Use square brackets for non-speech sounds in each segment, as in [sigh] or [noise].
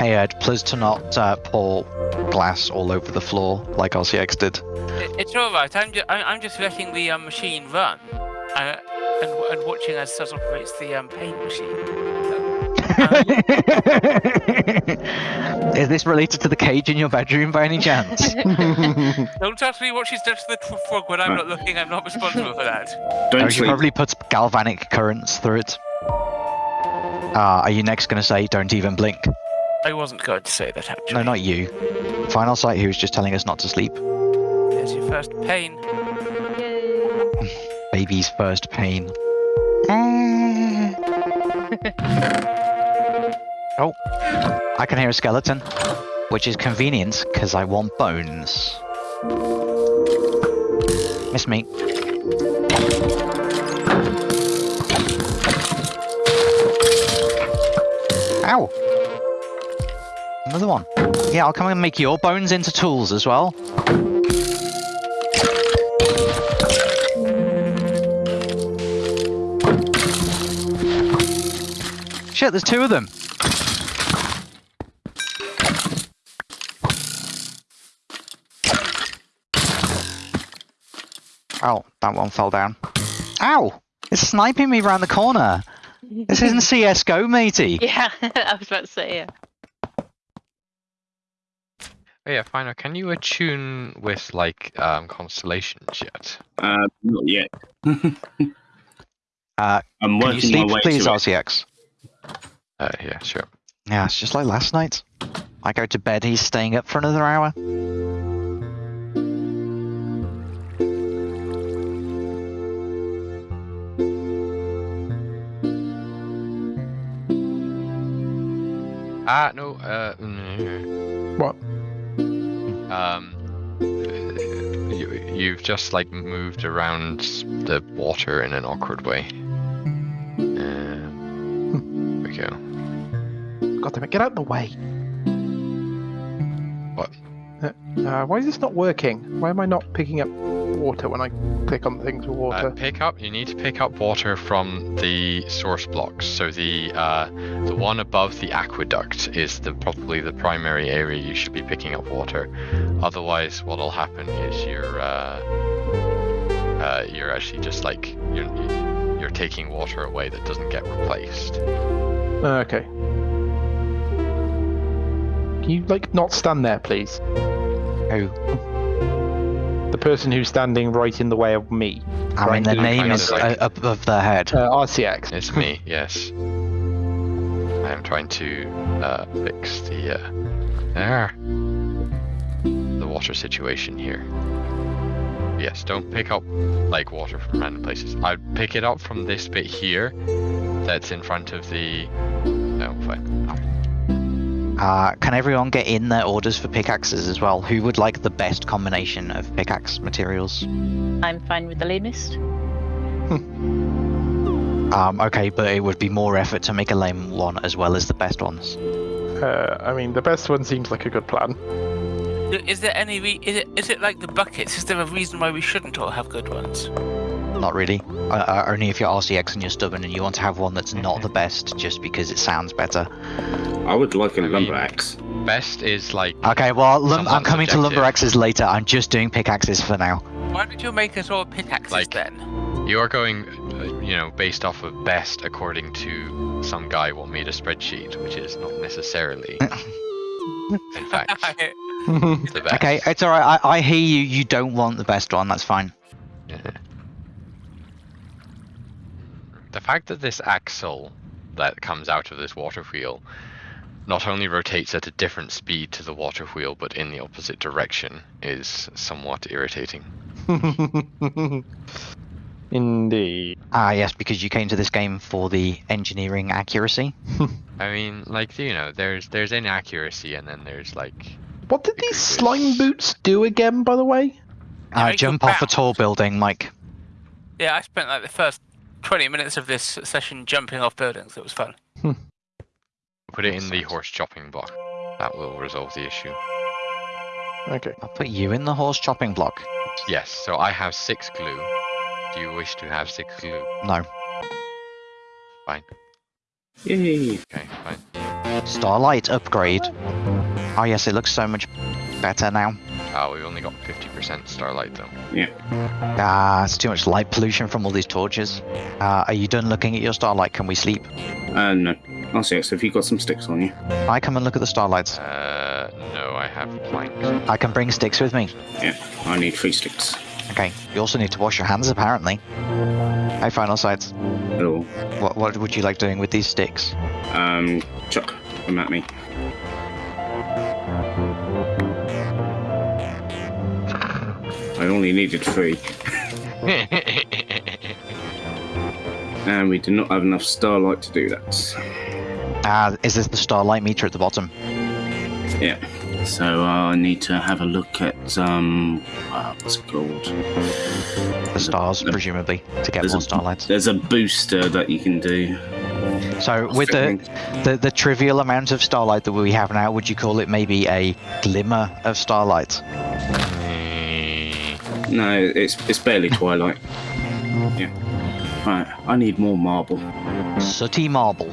Hey Ed, please to not uh, pour glass all over the floor like RCX did. It's all right. I'm just I'm, I'm just letting the um, machine run, uh, and and watching as Suz operates the um, paint machine. [laughs] Is this related to the cage in your bedroom by any chance? [laughs] Don't ask me what she's done to the frog when I'm not looking. I'm not responsible for that. Don't Oh, she probably puts galvanic currents through it. Ah, are you next going to say don't even blink? I wasn't going to say that actually. No, not you. Final Sight, who was just telling us not to sleep. There's your first pain. [laughs] Baby's first pain. [laughs] oh, I can hear a skeleton, which is convenient because I want bones. Miss me. Ow! Another one. Yeah, I'll come and make your bones into tools as well. Shit, there's two of them. Oh, that one fell down. Ow! It's sniping me around the corner. This isn't [laughs] CSGO, matey. Yeah, [laughs] I was about to say yeah. Oh yeah, Final, can you attune with like um constellations yet? Uh, not yet. [laughs] Uh, I'm Can you sleep, my way please, to it. RCX? Uh, yeah, sure. Yeah, it's just like last night. I go to bed, he's staying up for another hour. Ah, no. Uh, mm, What? Um, you, you've just like moved around the water in an awkward way. Um, there we go. God damn it, get out of the way. What? Uh, why is this not working? Why am I not picking up water when I click on things with Uh, water? pick up. You need to pick up water from the source blocks. So the uh, the one above the aqueduct is the probably the primary area you should be picking up water. Otherwise, what'll happen is you're uh, uh, you're actually just like you're you're taking water away that doesn't get replaced. Uh, okay. Can you, like, not stand there, please? Who? The person who's standing right in the way of me. I mean, Right, their I'm name is like- uh, above their head. Uh, RCX. It's me. yes. I am trying to uh, fix the uh, there the water situation here. Yes, don't pick up like water from random places. I'd pick it up from this bit here that's in front of the no fine. Uh, can everyone get in their orders for pickaxes as well? Who would like the best combination of pickaxe materials? I'm fine with the lamest. Um, okay, but it would be more effort to make a lame one as well as the best ones. Uh, I mean, the best one seems like a good plan. Is there any re- is it is it like the buckets? Is there a reason why we shouldn't all have good ones? Not really. Uh, only if you're RCX and you're stubborn and you want to have one that's not the best just because it sounds better. I would like a I mean- lumber axe. Best is like Okay, well, lum- I'm Somewhat coming to lumber axes later. I'm just doing pickaxes for now. Why don't you make us all pickaxes Like- then? you are going, uh, you know, based off of best according to some guy what made a spreadsheet, which is not necessarily, [laughs] in fact, [laughs] the [laughs] best. Okay, it's alright. I-, I hear you. You don't want the best one. That's fine. Yeah. The fact that this axle that comes out of this water wheel not only rotates at a different speed to the water wheel but in the opposite direction is somewhat irritating. [laughs] Indeed. Ah, yes, because you came to this game for the engineering accuracy. [laughs] I mean, like you know, there's there's inaccuracy and then there's like What did these with- slime boots do again, by the way? Uh, jump off a tall building, Mike. Yeah, I spent like the first twenty minutes of this session jumping off buildings. It was fun. Hmm. put it in the horse chopping block. That will resolve the issue. Okay. I'll put you in the horse chopping block. Yes, so I have six glue. Do you wish to have six glue? No. Fine. Yay! Okay, fine. Starlight upgrade. Oh yes, it looks so much better now. Ah, we've only got 50% starlight though. Yeah. Ah, it's too much light pollution from all these torches. Uh, are you done looking at your starlight? Can we sleep? Uh, no. I'll see. So if you've got some sticks on you. I come and look at the starlights. Uh, no, I have planks. I can bring sticks with me. Yeah, I need three sticks. Okay. You also need to wash your hands, apparently. Hey, final sights. Hello. What what would you like doing with these sticks? Um, chuck them at me. I only needed three. [laughs] And we do not have enough starlight to do that. Ah, is this the starlight meter at the bottom? Yeah. So uh, I need to have a look at um, uh, what's it called? The stars, presumably, to get more a- starlights. There's a booster that you can do. So with the, the the trivial amount of starlight that we have now, would you call it maybe a glimmer of starlight? No, it's it's barely [laughs] twilight. Yeah. Right. I need more marble. Sooty marble.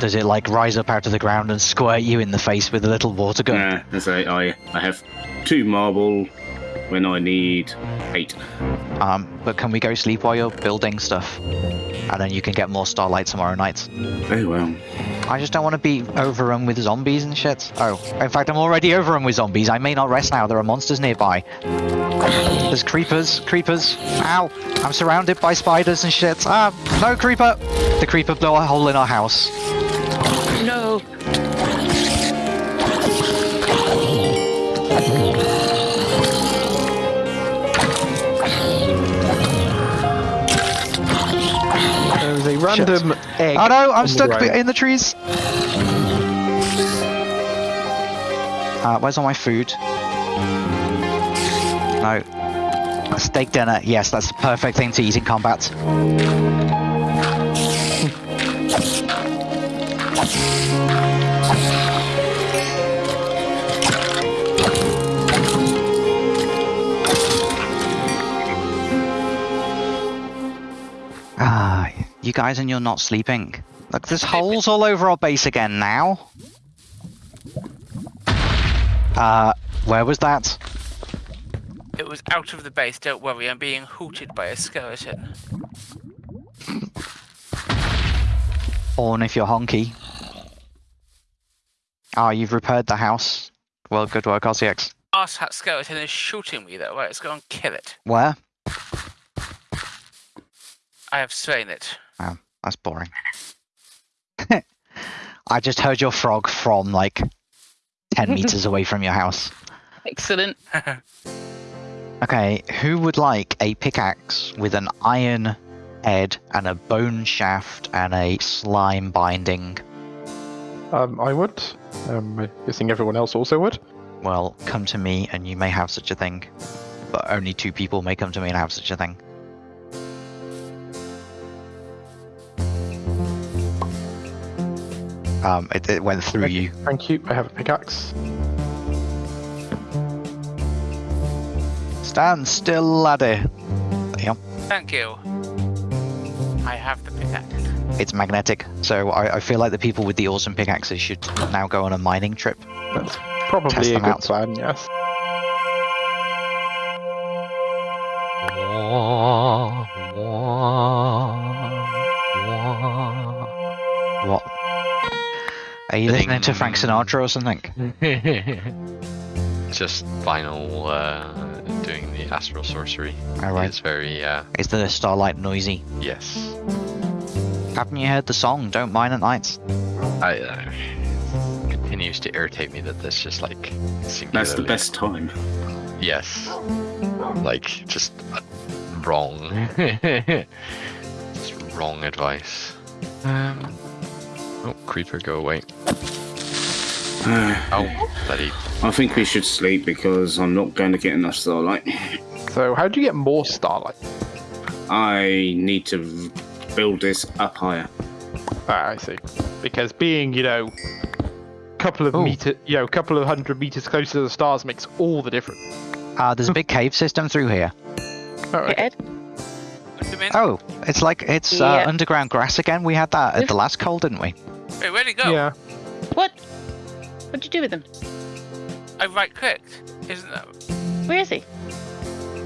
Does it like rise up out of the ground and squirt you in the face with a little water gun? Nah, as I, I I have two marble when I need eight. Um, but can we go sleep while you're building stuff? And then you can get more starlight tomorrow night. Very well. I just don't want to be overrun with zombies and shit. Oh, in fact, I'm already overrun with zombies. I may not rest now. There are monsters nearby. There's creepers. Creepers. Ow. I'm surrounded by spiders and shit. Ah, no creeper. The creeper blew a hole in our house. Random egg. Oh no, I'm stuck ground. in the trees. Uh, where's all my food? No. A steak dinner. Yes, that's the perfect thing to eat in combat. You guys and you're not sleeping. Look, there's holes all over our base again now. Uh, where was that? It was out of the base, don't worry, I'm being hooted by a skeleton. Horn if you're honky. Ah, you've repaired the house. Well, good work, RCX. Arsehat skeleton is shooting me though, right, let's go and kill it. Where? I have slain it. That's boring. [laughs] I just heard your frog from like 10 [laughs] meters away from your house. Excellent. [laughs] Okay, who would like a pickaxe with an iron head and a bone shaft and a slime binding? Um, I would. Um, I'm guessing everyone else also would. Well, come to me and you may have such a thing. But only two people may come to me and have such a thing. Um, it, it went through Okay. you. Thank you. I have a pickaxe. Stand still, laddie. There. Thank you. I have the pickaxe. It's magnetic, so I, I feel like the people with the awesome pickaxes should now go on a mining trip. That's probably Test a good out. plan. Yes. Are you listening to Frank [laughs] Sinatra or something? Just final uh, doing the astral sorcery. Alright. It's very uh, Is the starlight noisy? yes. Haven't you heard the song Don't Mine at Nights"? I uh, continues to irritate me that this just like That's the best time. Yes. Like just wrong. [laughs] just wrong advice. Um. Oh, creeper, go away. Uh, Oh, bloody. I think we should sleep because I'm not going to get enough starlight. So, how do you get more starlight? I need to build this up higher. Ah, I see. Because being, you know, a couple of Oh. meter, you know, a couple of hundred meters closer to the stars makes all the difference. Uh, there's a big cave system through here. Oh, okay. Ed? Put them in. Oh, it's like it's uh, underground grass again. We had that at the last call, didn't we? Wait, where'd he go? Yeah. What? What'd you do with him? I right clicked. Isn't that? Where is he?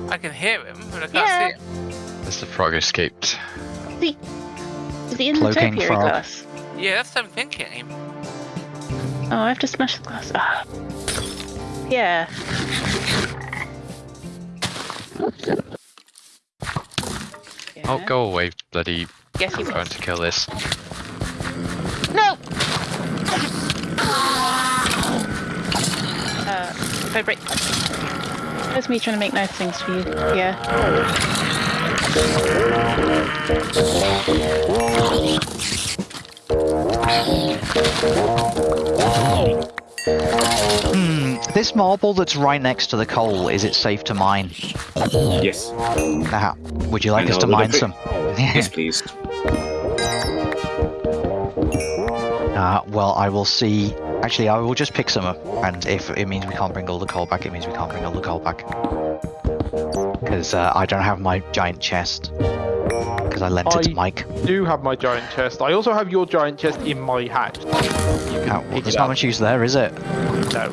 I can hear him, but I can't Yeah. see him. As the frog escaped. Is he, is he in Cloaking the topiary frog. glass? Yeah, that's what I'm thinking. Oh, I have to smash the glass. Ah. Yeah. Oh, go away, bloody Yes, you will. trying to kill this. Vibrate. That's me trying to make nice things for you. Yeah. Hmm. This marble that's right next to the coal, is it safe to mine? Yes. Ah, would you like And us to mine some? Yes, [laughs] please. Uh, well, I will see. Actually, I will just pick some up, and if it means we can't bring all the coal back, it means we can't bring all the coal back. Because uh, I don't have my giant chest. Because I lent it to Mike. I- do have my giant chest. I also have your giant chest in my house. You can Oh, well, there's it not up. much use there, is it? No.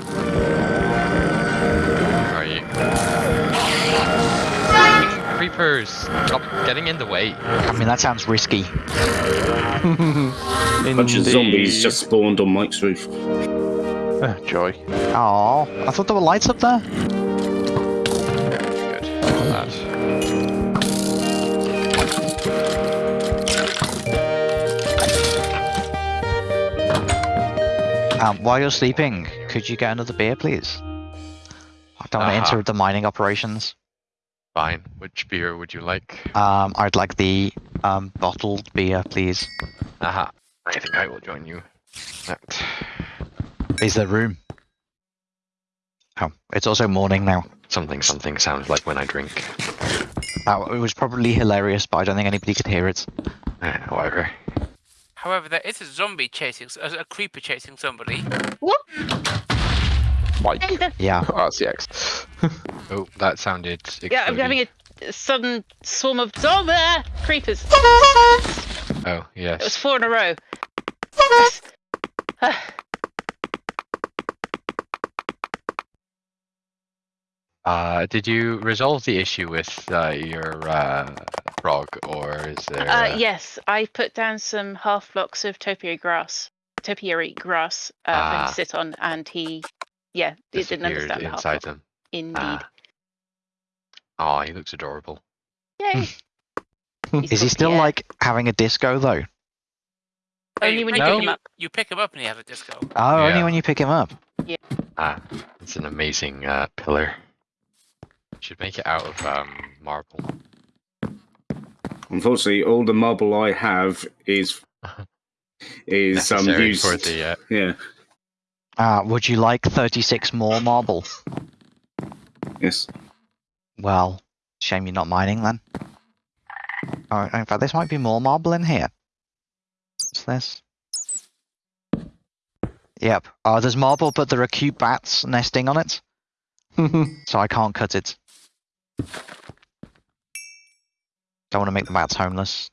Where are you? Creepers! Stop getting in the way. I mean, that sounds risky. A [laughs] bunch of zombies just spawned on Mike's roof. Ah, joy. Oh, I thought there were lights up there. Good. That. Um, while you're sleeping, could you get another beer, please? I don't want to enter the mining operations. Fine. Which beer would you like? Um, I'd like the um, bottled beer, please. Aha. I think I will join you. That. Is there room? Oh, it's also morning now. Something something sounds like when I drink. Uh, it was probably hilarious, but I don't think anybody could hear it. Eh, whatever. However, there is a zombie chasing, a, a creeper chasing somebody. What? Mike. [laughs] Yeah. [laughs] RCX. [laughs] Oh, that sounded. Yeah, I'm having a sudden swarm of zombie creepers. Oh, yes. It was four in a row. Yes. [sighs] Ah, Uh, did you resolve the issue with uh, your uh, frog, or is there? uh, yes, I put down some half blocks of topiary grass, topiary grass uh, for him Ah. to sit on, and he, yeah, he didn't disappeared understand the inside block. them. Indeed. Ah. Oh, he looks adorable. Yay. [laughs] He's Is he got- still yeah. like having a disco though? Only when you hey, pick him you, up. You pick him up and he has a disco. Oh, only when you pick him up. Yeah. Ah, it's an amazing uh, pillar. Should make it out of um, marble. Unfortunately, all the marble I have is [laughs] is um Necessary used. for the. Uh, Yeah. Uh, would you like 36 more marble? Yes. Well, shame you're not mining then. Oh, in fact, this might be more marble in here. What's this? Yep. Oh, there's marble, but there are cute bats nesting on it, [laughs] so I can't cut it. Don't want to make the bats homeless.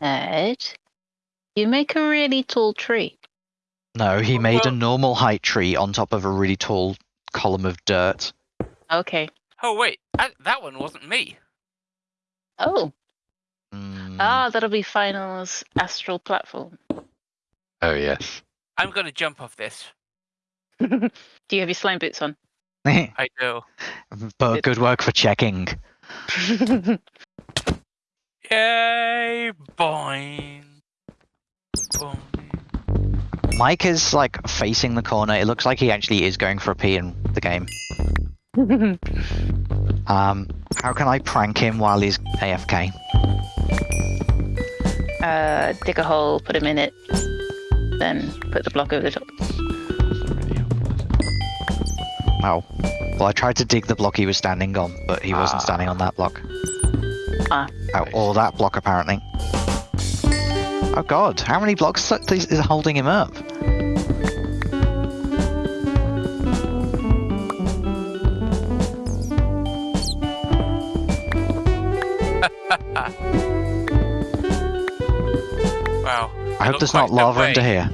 Ed, you make a really tall tree. No, he made a Well- normal height tree on top of a really tall column of dirt. Okay. Oh wait, I, that one wasn't me. Oh, Mm, ah, that'll be Final's astral platform. oh yes. I'm gonna jump off this. [laughs] Do you have your slime boots on? [laughs] I do. but good work for checking. [laughs] Yay! Boing. Boing. Mike is like facing the corner. It looks like he actually is going for a pee in the game. [laughs] Um, how can I prank him while he's AFK? uh, dig a hole, put him in it, then put the block over the top. Oh, well, I tried to dig the block he was standing on, but he wasn't Ah. standing on that block. Ah. Oh, or that block apparently. Oh god, how many blocks is holding him up? [laughs] wow. I hope there's not lava way. under here.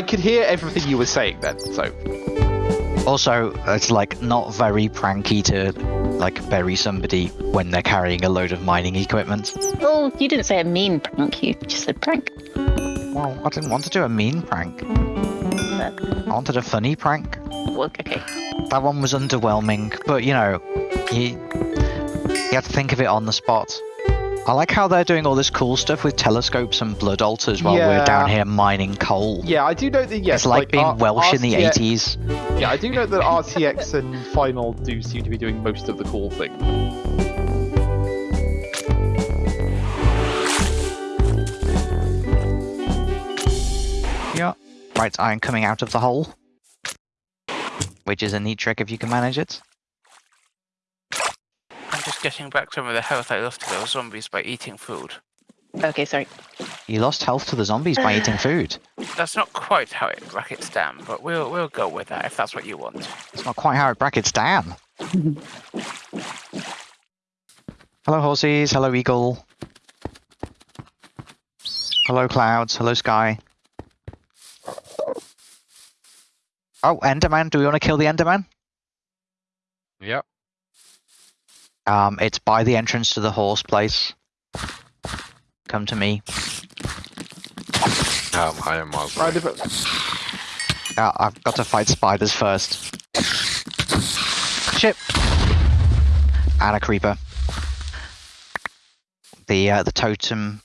I could hear everything you were saying then, so. Also, it's like not very pranky to like bury somebody when they're carrying a load of mining equipment. Oh, you didn't say a mean prank. You just said prank. Well, I didn't want to do a mean prank. I wanted a funny prank. Well, okay. That one was underwhelming, but you know, you you have to think of it on the spot. I like how they're doing all this cool stuff with telescopes and blood altars while we're down here mining coal. Yeah, I do know that, yes. it's like, being R- Welsh in the 80s. Yeah, I do know that RTX and Final do seem to be doing most of the cool thing. Yeah. Right, I'm coming out of the hole. Which is a neat trick if you can manage it. I'm just getting back some of the health I lost to those zombies by eating food. Okay, sorry. You lost health to the zombies by eating [sighs] food. That's not quite how it brackets down, but we'll we'll go with that if that's what you want. It's not quite how it brackets down. [laughs] Hello, horses. Hello, eagle. Hello, clouds. Hello, sky. Oh, Enderman. Do we want to kill the Enderman? Yep. Um, it's by the entrance to the horse place. Come to me. Um, I am miles Right, away. if- Uh, I've got to fight spiders first. Shit. And a creeper. The uh, the totem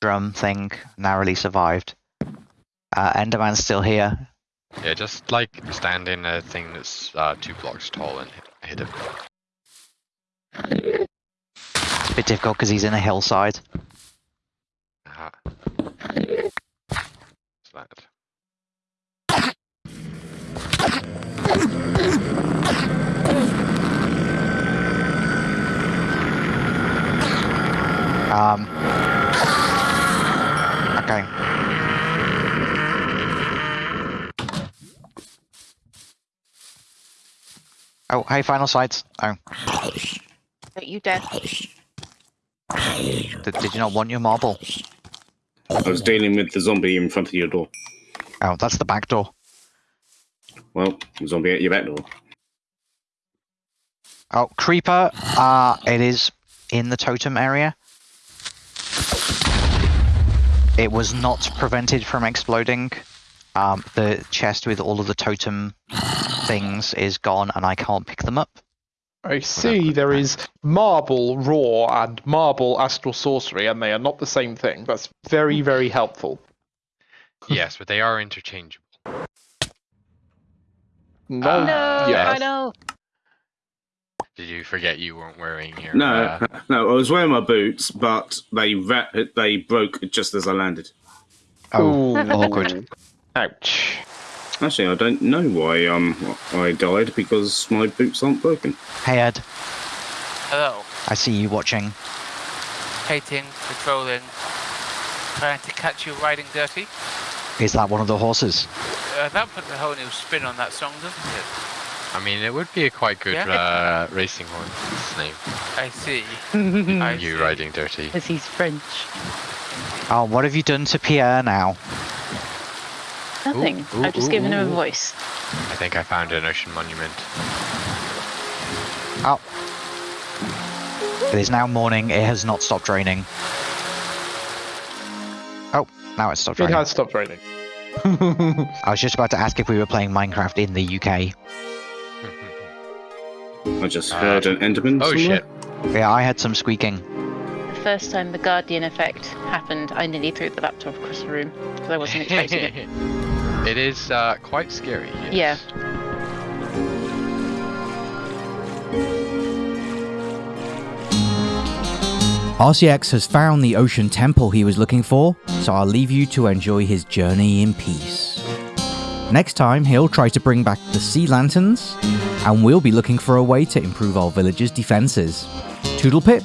drum thing narrowly survived. Uh, Enderman's still here. Yeah, just like stand in a thing that's uh, two blocks tall and hit, hit him. It's a bit difficult because he's in a hillside. Aha. What's that? Um. Okay. Oh, hey, final sights. Oh, you dare. did, did you not want your marble? I was dealing with the zombie in front of your door. Oh, that's the back door. Well, the zombie at your back door. Oh, creeper. Uh, it is in the totem area. It was not prevented from exploding. Um, the chest with all of the totem things is gone, and I can't pick them up. I see there is marble raw and marble astral sorcery, and they are not the same thing. That's very, very helpful. yes, but they are interchangeable. No, Uh, No, yes. I know. Did you forget you weren't wearing your? No, Uh, no, I was wearing my boots, but they ra- they broke just as I landed. Oh, Ooh. awkward. Ouch. Actually, I don't know why um I died because my boots aren't broken. Hey, Ed. Hello. I see you watching. Hating, patrolling, trying to catch you riding dirty. Is that one of the horses? Uh, that puts a whole new spin on that song, doesn't it? I mean, it would be a quite good Yeah. uh, racing horse name. I see. [laughs] I you see. riding dirty. Because he's French. Oh, what have you done to Pierre now? Nothing. ooh, I've just ooh, given him a voice. I think I found an ocean monument. Oh. It is now morning. It has not stopped raining. Oh, now it's stopped It raining. has stopped raining. [laughs] I was just about to ask if we were playing Minecraft in the UK. [laughs] I just Uh, heard an Enderman. oh somewhere. shit! Yeah, I had some squeaking. The first time the Guardian effect happened, I nearly threw the laptop across the room because I wasn't expecting it. [laughs] it is uh, quite scary. Yeah. Yes. RCX has found the ocean temple he was looking for, so I'll leave you to enjoy his journey in peace. Next time, he'll try to bring back the sea lanterns, and we'll be looking for a way to improve our village's defences. Toodle pip!